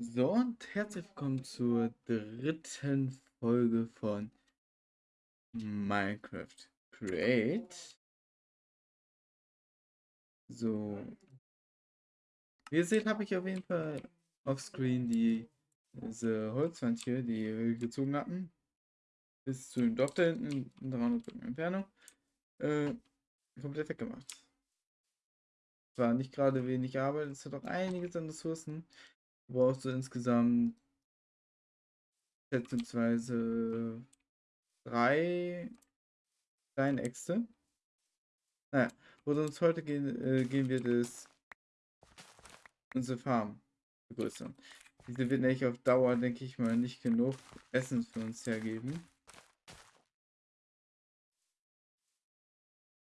So und herzlich willkommen zur dritten Folge von Minecraft Create. So, wie ihr seht, habe ich auf jeden Fall offscreen die diese Holzwand hier, die wir gezogen hatten, bis zu dem Dock da hinten in 300 Blöcken Entfernung, äh, komplett weggemacht. Zwar nicht gerade wenig Arbeit, es hat auch einiges an Ressourcen. Brauchst du insgesamt schätzungsweise drei kleine Äxte. Naja, wo uns heute gehen, äh, gehen wird, ist unsere Farm vergrößern. Diese wird nämlich auf Dauer, denke ich mal, nicht genug Essen für uns hergeben.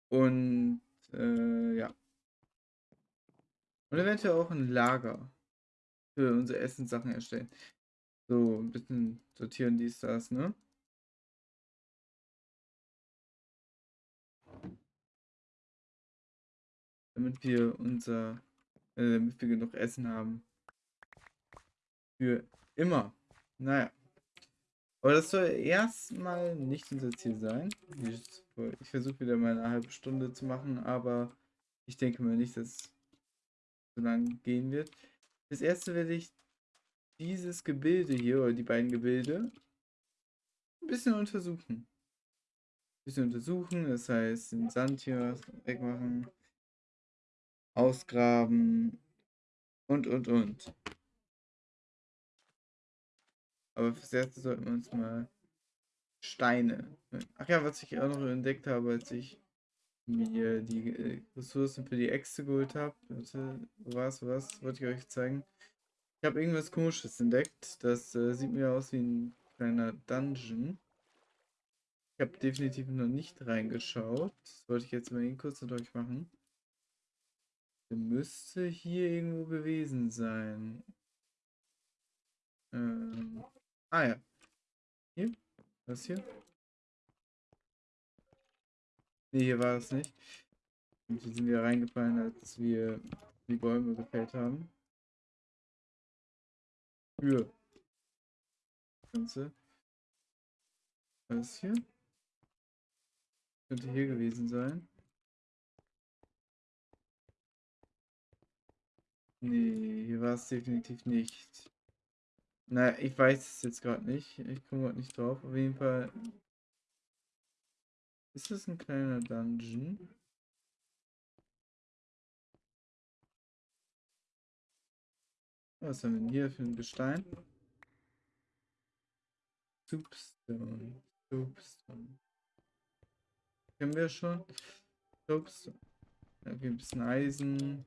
Und äh, ja. Und eventuell auch ein Lager für unsere Essenssachen erstellen. So, ein bisschen sortieren dies, das, ne? Damit wir unser, äh, damit wir genug Essen haben. Für immer. Naja. Aber das soll erstmal nicht unser Ziel sein. Ich, versuche wieder mal eine halbe Stunde zu machen, aber ich denke mal nicht, dass es so lange gehen wird. Das erste werde ich dieses Gebilde hier, oder die beiden Gebilde, ein bisschen untersuchen. Ein bisschen untersuchen, das heißt den Sand hier wegmachen, ausgraben und, und, und. Aber fürs erste sollten wir uns mal Steine. Ach ja, was ich auch noch entdeckt habe, als ich mir die äh, Ressourcen für die Äxte geholt habe. Was, was, wollte ich euch zeigen. Ich habe irgendwas komisches entdeckt. Das äh, sieht mir aus wie ein kleiner Dungeon. Ich habe definitiv noch nicht reingeschaut. Das wollte ich jetzt mal kurz mit euch machen. Der müsste hier irgendwo gewesen sein. Ähm, ah ja. Hier? Was hier? Ne, hier war es nicht. Und hier sind wir reingefallen, als wir die Bäume gefällt haben. Für. Ganze. Was hier? Könnte hier gewesen sein. Nee, hier war es definitiv nicht. Na, ich weiß es jetzt gerade nicht. Ich komme gerade nicht drauf. Auf jeden Fall ist das ein kleiner Dungeon? Was haben wir denn hier für ein Gestein? Soapstone. Soapstone. Kennen wir schon. Soapstone. Okay, ein bisschen Eisen.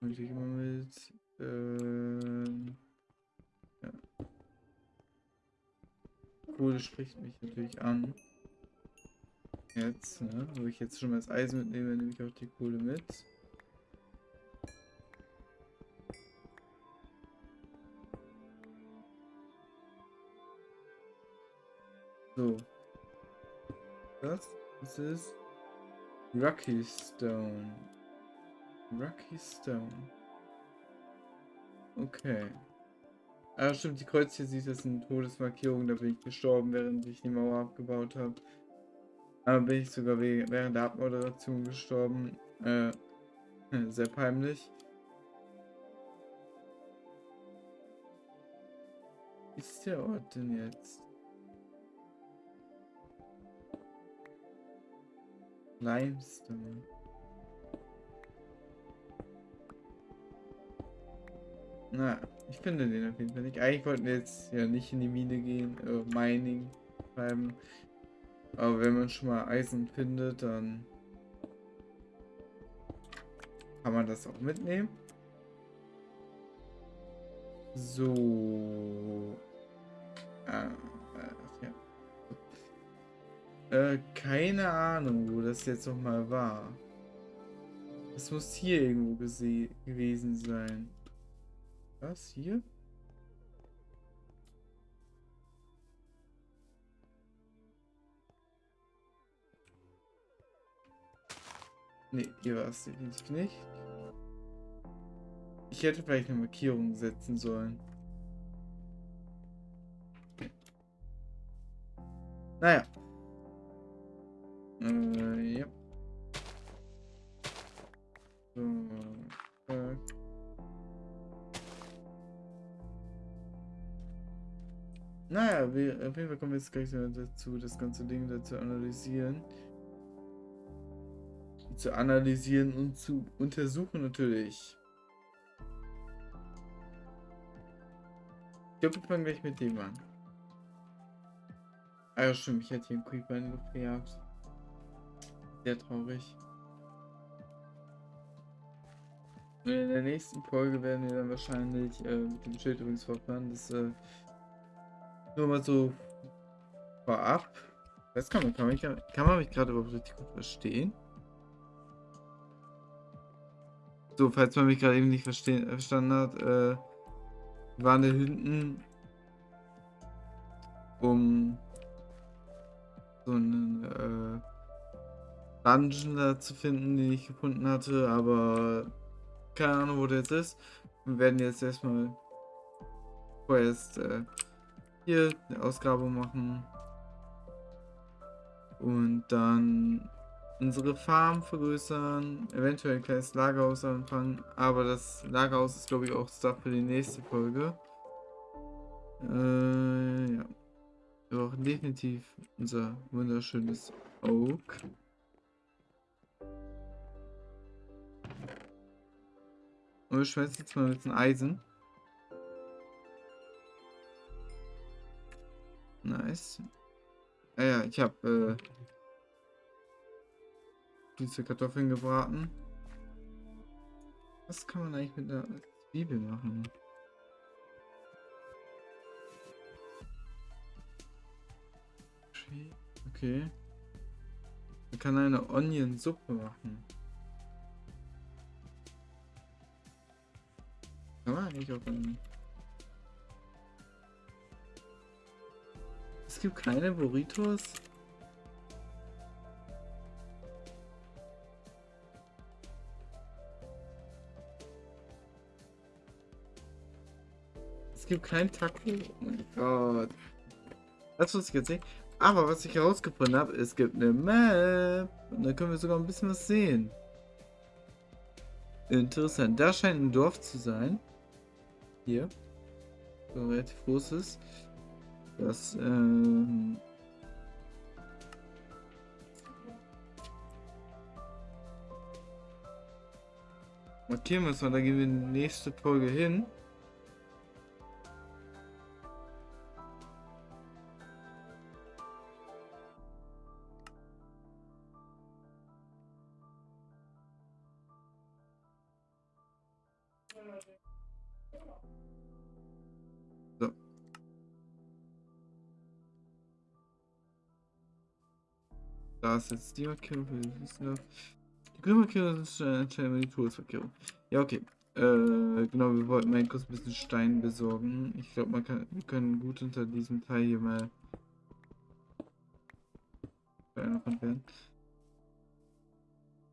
Natürlich immer mit. Ähm, ja. Kohle spricht mich natürlich an. Jetzt, ne? Wo ich jetzt schon mal das Eisen mitnehme, nehme ich auch die Kohle mit. So. Das, das ist Rocky Stone. Rocky Stone. Okay. Ah, stimmt, die Kreuz hier sieht, das sind Todesmarkierungen, da bin ich gestorben, während ich die Mauer abgebaut habe. Aber bin ich sogar während der Abmoderation gestorben. Äh, sehr peinlich. Ist der Ort denn jetzt? Limestone. Na, ich finde den auf jeden Fall nicht. Eigentlich wollten wir jetzt ja nicht in die Mine gehen, äh, Mining treiben. Aber wenn man schon mal Eisen findet, dann kann man das auch mitnehmen. So. Ah, äh, ja. Äh, keine Ahnung, wo das jetzt noch mal war. Es muss hier irgendwo gewesen sein. Was? Hier? Ne, hier war es definitiv nicht. Ich hätte vielleicht eine Markierung setzen sollen. Naja. Äh, ja. So, äh. Naja, wir, auf jeden Fall kommen wir jetzt gleich dazu, das ganze Ding da zu analysieren. Zu analysieren und zu untersuchen natürlich. Ich glaube, wir fangen gleich mit dem an. Ah ja, stimmt, ich hätte hier einen Creeper in die Luft gejagt. Sehr traurig. Und in der nächsten Folge werden wir dann wahrscheinlich äh, mit dem Schild übrigens fortfahren. Das äh, nur mal so vorab. Was kann man, kann man, kann man mich gerade überhaupt richtig gut verstehen? So, falls man mich gerade eben nicht verstanden hat, äh, waren wir hinten, um so einen äh, Dungeon da zu finden, den ich gefunden hatte, aber keine Ahnung, wo der jetzt ist. Wir werden jetzt erstmal vorerst äh, hier eine Ausgrabung machen und dann unsere Farm vergrößern, eventuell ein kleines Lagerhaus anfangen, aber das Lagerhaus ist glaube ich auch Stuff für die nächste Folge. Äh, ja. Wir brauchen definitiv unser wunderschönes Oak. Und wir schmelzen jetzt mal mit dem Eisen. Nice. Ah ja, ich habe äh, diese Kartoffeln gebraten. Was kann man eigentlich mit der Zwiebel machen? Okay. Man kann eine Onion-Suppe machen. Kann man eigentlich auch einen... Es gibt keine Burritos? Gibt kein Taco. Oh mein Gott. Das wusste ich jetzt nicht. Aber was ich herausgefunden habe, es gibt eine Map. Und da können wir sogar ein bisschen was sehen. Interessant. Da scheint ein Dorf zu sein. Hier. So relativ großes. Das, ähm... Markieren wir es mal, da gehen wir in die nächste Folge hin. So. Da ist jetzt die Markierung für die Die grüne Markierung ist anscheinend die Todesmarkierung. Ja, okay. Äh, genau, wir wollten mal kurz ein bisschen Stein besorgen. Ich glaube, man kann, wir können gut unter diesem Teil hier mal werden.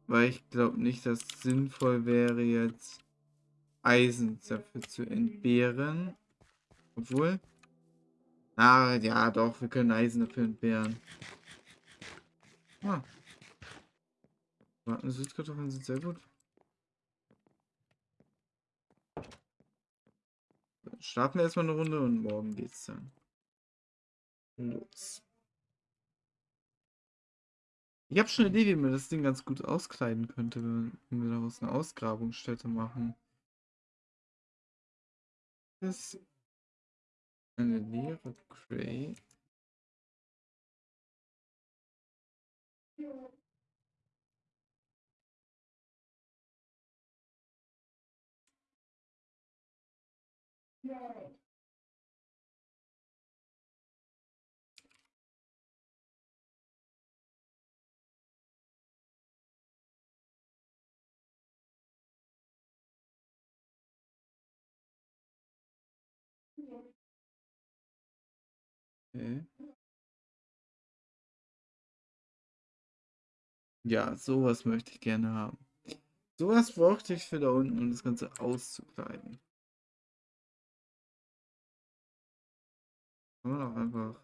Weil ich glaube nicht, dass es sinnvoll wäre, jetzt Eisen dafür zu entbehren. Obwohl. Ah, ja, doch, wir können Eisen dafür entbehren. Ah. Warten, Süßkartoffeln sind sehr gut. Starten wir erstmal eine Runde und morgen geht's dann los. Ich habe schon eine Idee, wie man das Ding ganz gut auskleiden könnte, wenn wir daraus eine Ausgrabungsstätte machen. Das ist eine leere Crate. Ja. Okay. Ja, sowas möchte ich gerne haben. Sowas brauchte ich für da unten, um das Ganze auszukleiden. Kann man auch einfach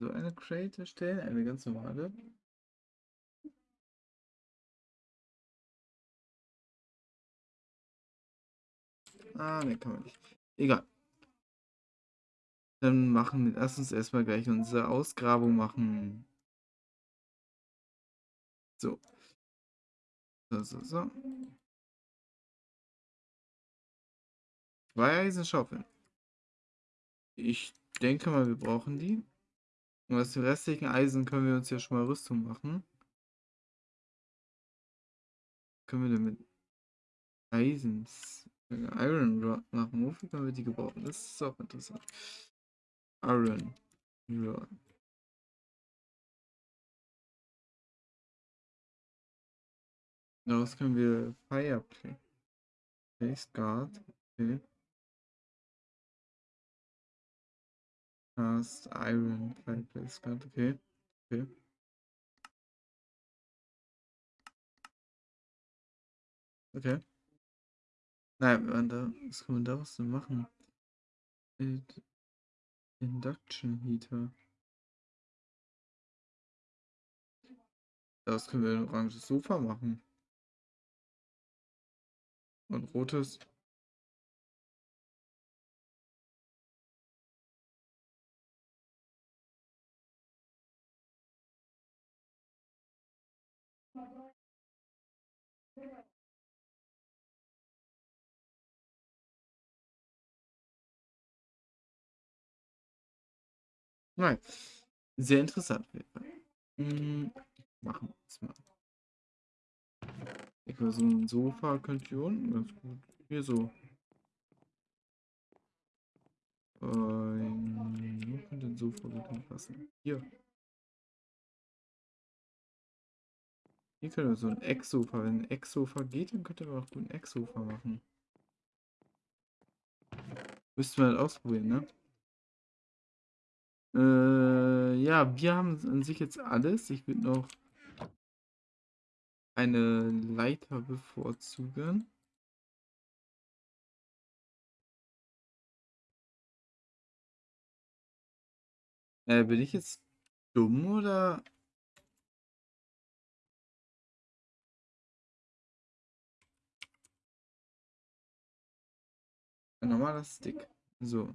so eine Crate erstellen, eine ganz normale. Ah, ne, kann man nicht. Egal. Dann machen wir, lass uns erstmal gleich unsere Ausgrabung machen. So. So, so, so. Zwei Eisenschaufeln. Ich denke mal, wir brauchen die. Und aus dem restlichen Eisen können wir uns ja schon mal Rüstung machen. Können wir damit Eisens Iron Rod machen? Wofür können wir die gebrauchen? Das ist auch interessant. Iron Rod. Daraus können wir Fireplace. Face Guard. Okay. Cast Iron Fireplace Guard. Okay. Okay. Okay. Nein, was kann man daraus denn machen? Induction Heater. Daraus können wir ein oranges Sofa machen. Und rotes. Nein. Sehr interessant. Hm, machen wir es mal. Ich glaube, so ein Sofa könnte hier unten ganz gut. Hier so. Ähm, wo könnte ein Sofa gut hinpassen? Hier. Hier können wir so ein Ecksofa. Wenn ein Ecksofa geht, dann könnte man auch gut ein Ecksofa machen. Müssten wir halt ausprobieren, ne? Äh, ja, wir haben an sich jetzt alles. Ich würde noch eine Leiter bevorzugen. Äh, bin ich jetzt dumm oder? Ein normaler Stick. So.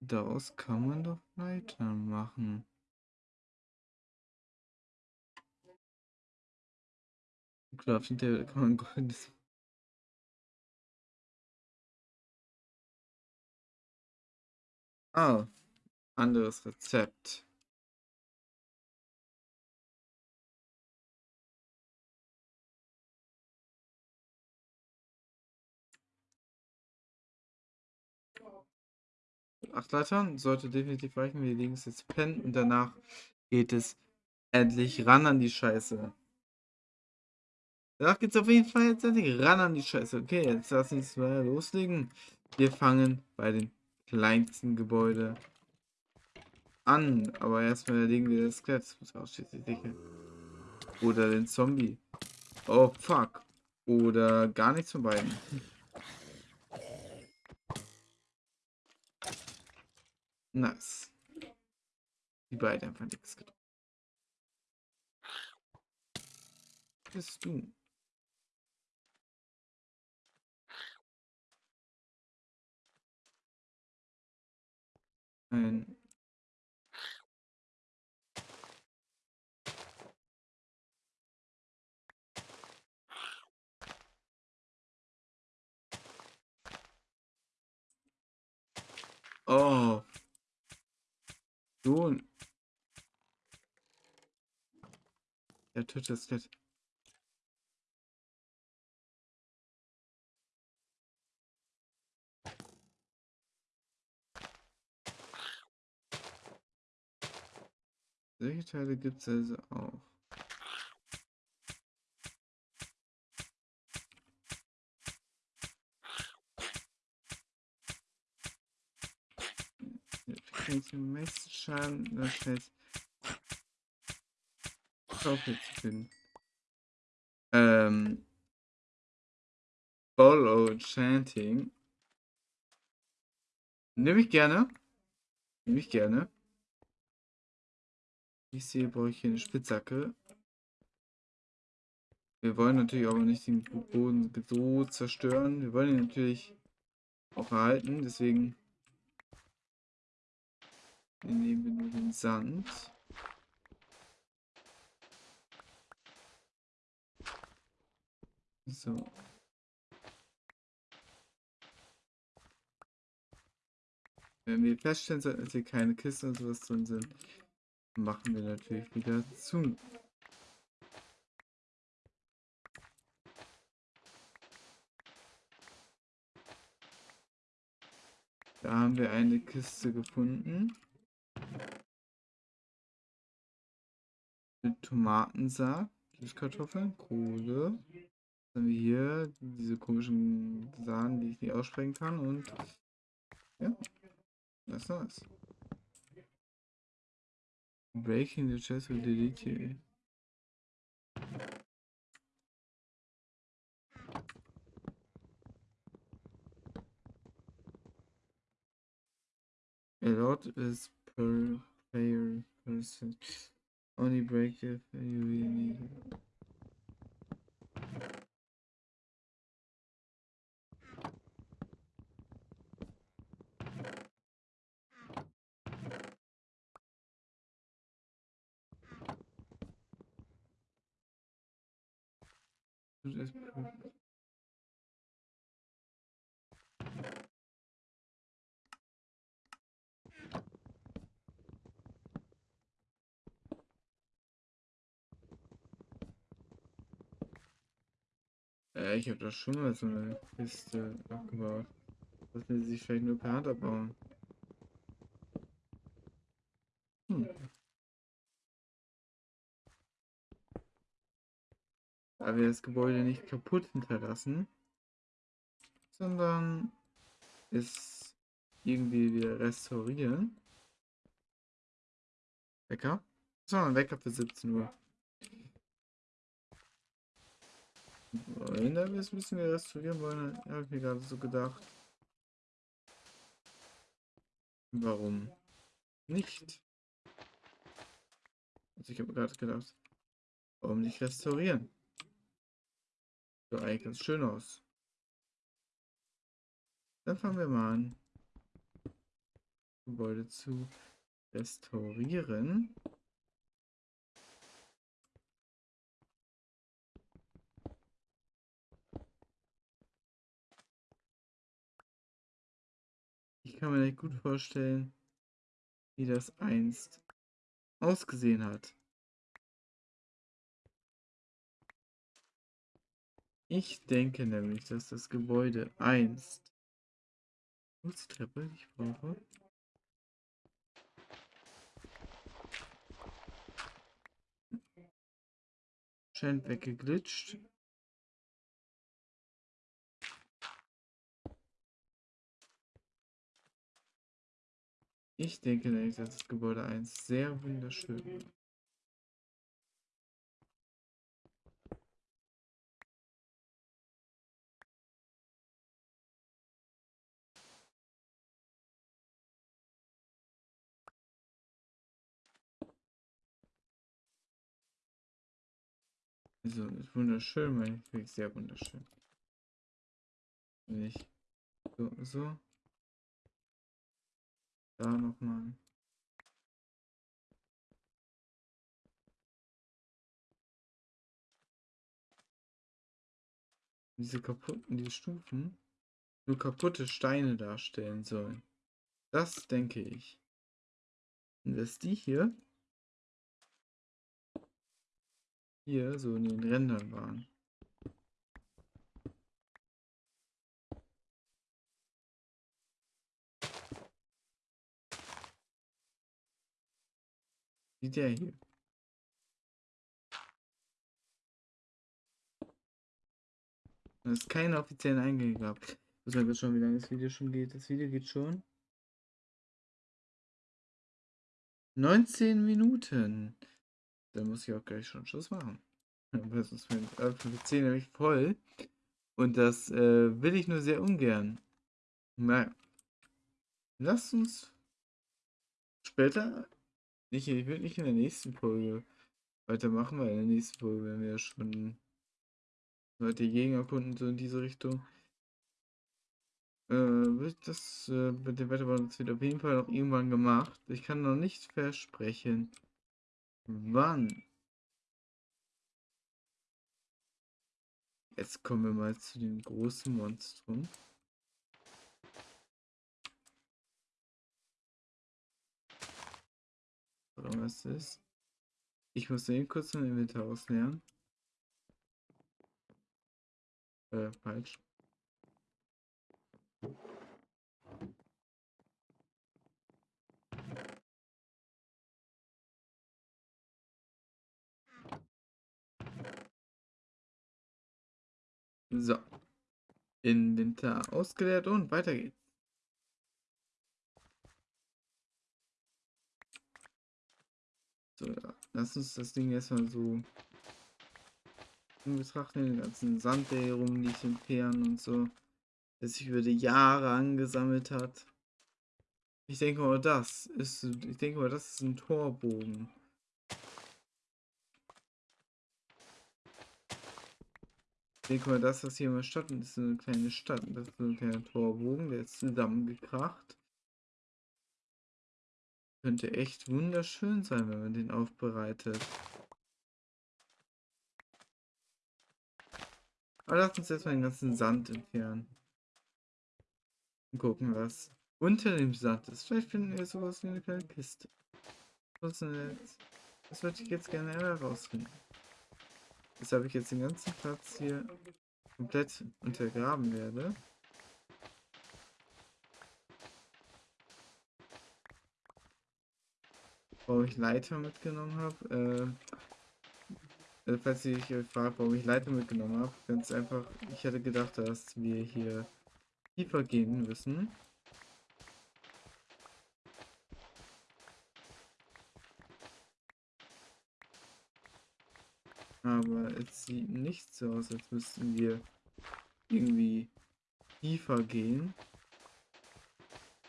Daraus kann man doch Leitern machen. Crafting Table kann man goldenes. Ah, anderes Rezept. Acht Leitern sollte definitiv reichen. Wir legen es jetzt pennen und danach geht es endlich ran an die Scheiße. Danach es auf jeden Fall jetzt endlich ran an die Scheiße. Okay, jetzt lass uns mal loslegen. Wir fangen bei dem kleinsten Gebäude an. Aber erstmal legen wir das Skelett. Muss die Dicke. Oder den Zombie. Oh, fuck. Oder gar nichts von beiden. Nice. Die beiden einfach nichts getan. Bist du? Ein Oh. So. Der tötet das Skelett. Solche Teile gibt es also auch. den meisten Schaden das heißt Schaufel zu finden. Ähm. Bolo Chanting. Nehme ich gerne. Nehme ich gerne. Ich sehe, brauche ich hier eine Spitzhacke. Wir wollen natürlich auch nicht den Boden so zerstören. Wir wollen ihn natürlich auch erhalten. Deswegen nehmen wir nur den Sand. So. Wenn wir feststellen sollten, dass hier keine Kisten und sowas drin sind, machen wir natürlich wieder zu. Da haben wir eine Kiste gefunden. Mit Tomatensaat, Süßkartoffeln, Kohle. Dann haben wir hier diese komischen Sachen, die ich nicht aussprechen kann. Und ja, das war's. Breaking the chest will delete you. A lot is per player person. Only break if you really need it. Äh, ich habe doch schon mal so eine Kiste abgebaut. Das will sich vielleicht nur per Hand abbauen. Hm. Da wir das Gebäude nicht kaputt hinterlassen, sondern es irgendwie wieder restaurieren. Wecker? War ein Wecker für 17 Uhr. Wenn da wir restaurieren wollen, habe ich mir gerade so gedacht. Warum nicht? Also ich habe gerade gedacht, warum nicht restaurieren? So eigentlich ganz schön aus. Dann fangen wir mal an, Gebäude zu restaurieren. kann mir nicht gut vorstellen, wie das einst ausgesehen hat. Ich denke nämlich, dass das Gebäude einst... Wo Treppe, die ich brauche? Scheint weggeglitscht. Ich denke nämlich, dass das Gebäude 1 sehr wunderschön wird. Also, ist wunderschön, ich, wirklich sehr wunderschön. Ich so, so da nochmal. Diese kaputten, die Stufen nur kaputte Steine darstellen sollen. Das denke ich. Und dass die hier hier so in den Rändern waren. Wie der hier. Es ist keine offiziellen Eingänge gehabt. Ich kurz schauen, wie lange das Video schon geht. Das Video geht schon 19 Minuten. Dann muss ich auch gleich schon Schluss machen. Ist mein 10 nämlich voll. Und das äh, will ich nur sehr ungern. Naja. Lass uns später, nicht, ich will nicht in der nächsten Folge weitermachen, weil in der nächsten Folge werden wir ja schon Leute Gegner erkunden, so in diese Richtung. Äh, wird das äh, mit dem Wetterbau wird auf jeden Fall noch irgendwann gemacht. Ich kann noch nicht versprechen, wann. Jetzt kommen wir mal zu dem großen Monstrum. Was ist? Ich muss den kurz im Inventar ausleeren. Äh, falsch. So. Inventar ausgeleert und weiter geht's. So, ja. Lass uns das Ding erstmal so betrachten, den ganzen Sand, der hier rumliegt, entfernen und so. Der sich über die Jahre angesammelt hat. Ich denke mal, das ist, ich denke mal, das ist ein Torbogen. Ich denke mal, das, was hier immer statt ist eine kleine Stadt. Das ist ein kleiner Torbogen, der ist zusammengekracht. Könnte echt wunderschön sein, wenn man den aufbereitet. Aber lass uns erstmal den ganzen Sand entfernen. Und gucken, was unter dem Sand ist. Vielleicht finden wir sowas wie eine kleine Kiste. Was jetzt? Das würde ich jetzt gerne herausfinden. Weshalb ich jetzt den ganzen Platz hier komplett untergraben werde. Warum ich Leiter mitgenommen habe. Äh, also falls ihr euch fragt, warum ich Leiter mitgenommen habe, ganz einfach, ich hätte gedacht, dass wir hier tiefer gehen müssen. Sieht nicht so aus, als müssten wir irgendwie tiefer gehen.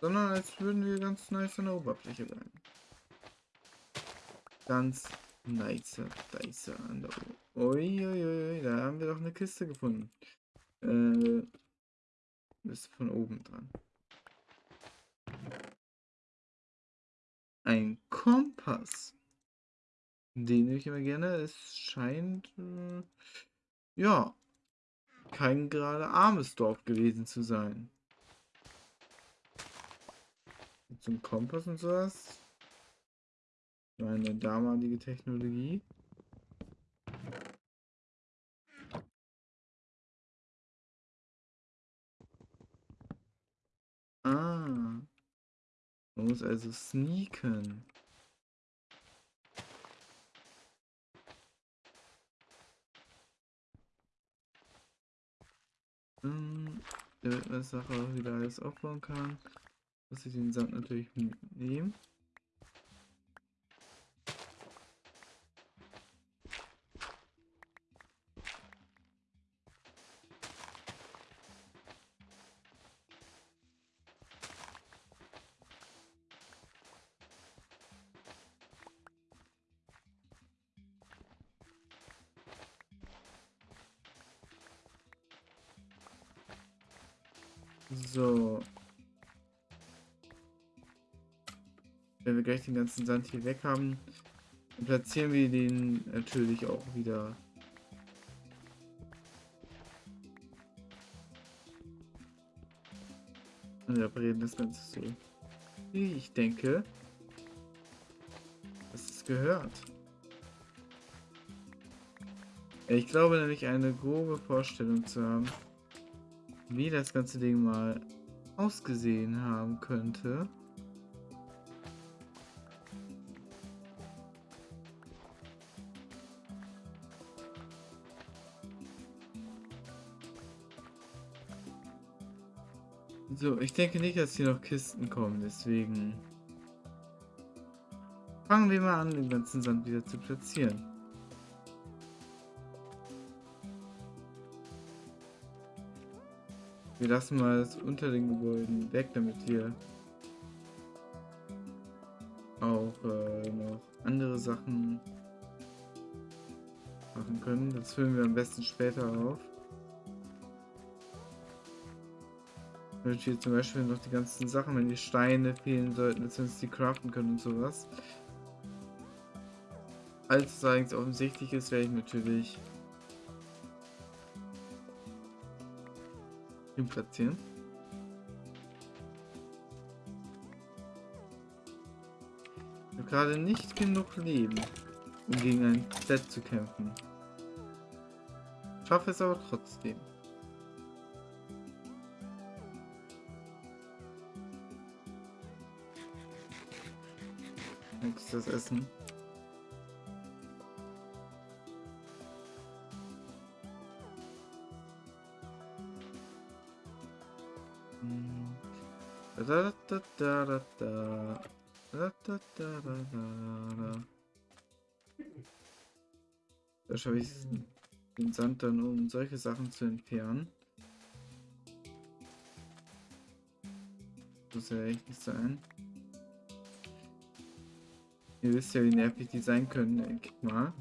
Sondern als würden wir ganz nice an der Oberfläche bleiben. Ganz nice Dice an der Oberfläche. Uiuiui, da haben wir doch eine Kiste gefunden. Äh, ist von oben dran. Ein Kompass. Den nehme ich immer gerne. Es scheint, äh, ja, kein gerade armes Dorf gewesen zu sein. Zum Kompass und sowas. Meine damalige Technologie. Ah. Man muss also sneaken. Ähm, damit man das Sache wieder alles aufbauen kann, muss ich den Sand natürlich mitnehmen. So. Wenn wir gleich den ganzen Sand hier weg haben, platzieren wir den natürlich auch wieder. Und reparieren das Ganze so. Wie ich denke, dass es gehört. Ich glaube nämlich eine grobe Vorstellung zu haben, wie das ganze Ding mal ausgesehen haben könnte. So, ich denke nicht, dass hier noch Kisten kommen, deswegen fangen wir mal an, den ganzen Sand wieder zu platzieren. Wir lassen mal das unter den Gebäuden weg, damit wir auch äh, noch andere Sachen machen können. Das füllen wir am besten später auf. Und hier zum Beispiel noch die ganzen Sachen, wenn die Steine fehlen sollten, dass wir uns die craften können und sowas. Als es eigentlich offensichtlich ist, werde ich natürlich ihn platzieren. Ich habe gerade nicht genug Leben, um gegen ein Set zu kämpfen. Schaffe es aber trotzdem. Nächstes Essen. Da, schaffe ich den Sand dann, um solche Sachen zu entfernen. Das muss ja echt nicht sein. Ihr wisst ja, wie nervig die sein können, denke ich mal.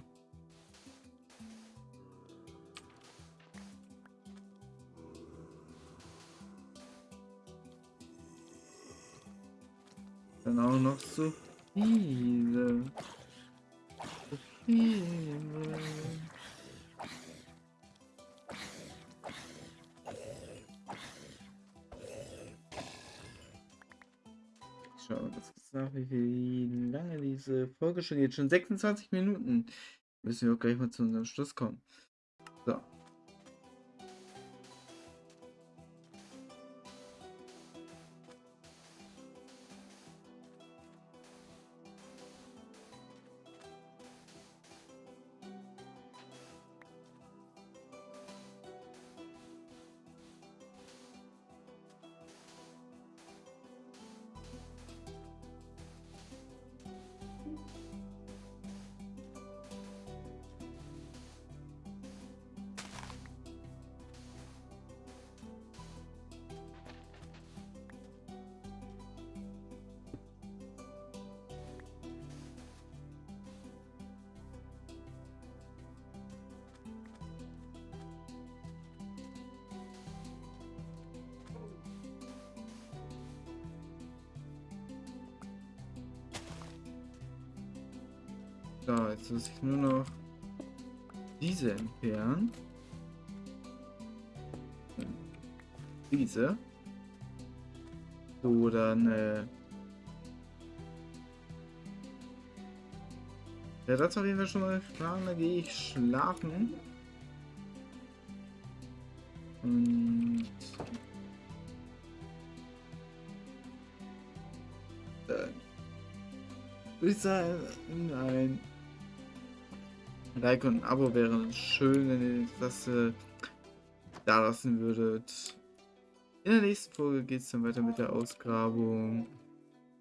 Dann auch noch so viele. So viele. Nach wie lange diese Folge schon geht. Schon 26 Minuten. Müssen wir auch gleich mal zu unserem Schluss kommen. So, jetzt muss ich nur noch diese entfernen. Diese. So, dann äh Ja, das auf jeden Fall schon mal klar. Da gehe ich schlafen. Und dann würde nein. Like und ein Abo wäre schön, wenn ihr das äh, da lassen würdet. In der nächsten Folge geht es dann weiter mit der Ausgrabung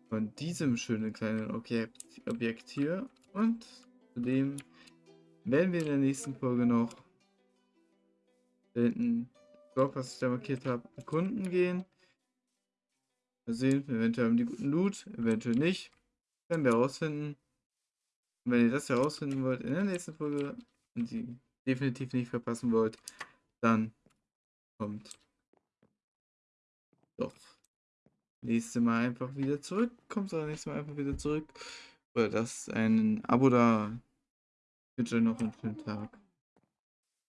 von diesem schönen kleinen Objekt, Objekt hier. Und zudem werden wir in der nächsten Folge noch hinten Dorf, was ich da markiert habe, erkunden gehen. Mal sehen, eventuell haben die guten Loot, eventuell nicht. Werden wir herausfinden. Und wenn ihr das herausfinden wollt in der nächsten Folge und sie definitiv nicht verpassen wollt, dann kommt doch nächste Mal einfach wieder zurück. Kommt doch nächstes Mal einfach wieder zurück. Oder das ein Abo da. Ich wünsche euch noch einen schönen Tag.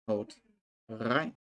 Haut rein.